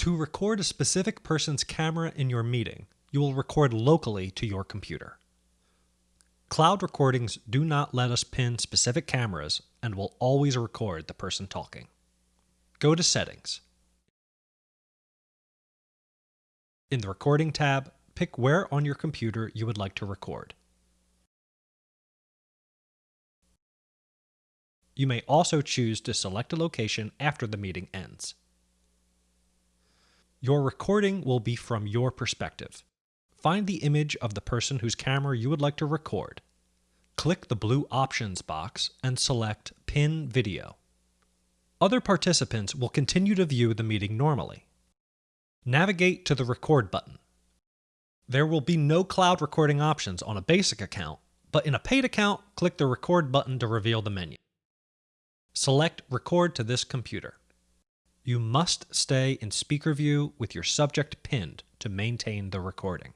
To record a specific person's camera in your meeting, you will record locally to your computer. Cloud recordings do not let us pin specific cameras and will always record the person talking. Go to Settings. In the Recording tab, pick where on your computer you would like to record. You may also choose to select a location after the meeting ends. Your recording will be from your perspective. Find the image of the person whose camera you would like to record. Click the blue Options box and select Pin Video. Other participants will continue to view the meeting normally. Navigate to the Record button. There will be no cloud recording options on a basic account, but in a paid account, click the Record button to reveal the menu. Select Record to this computer. You must stay in speaker view with your subject pinned to maintain the recording.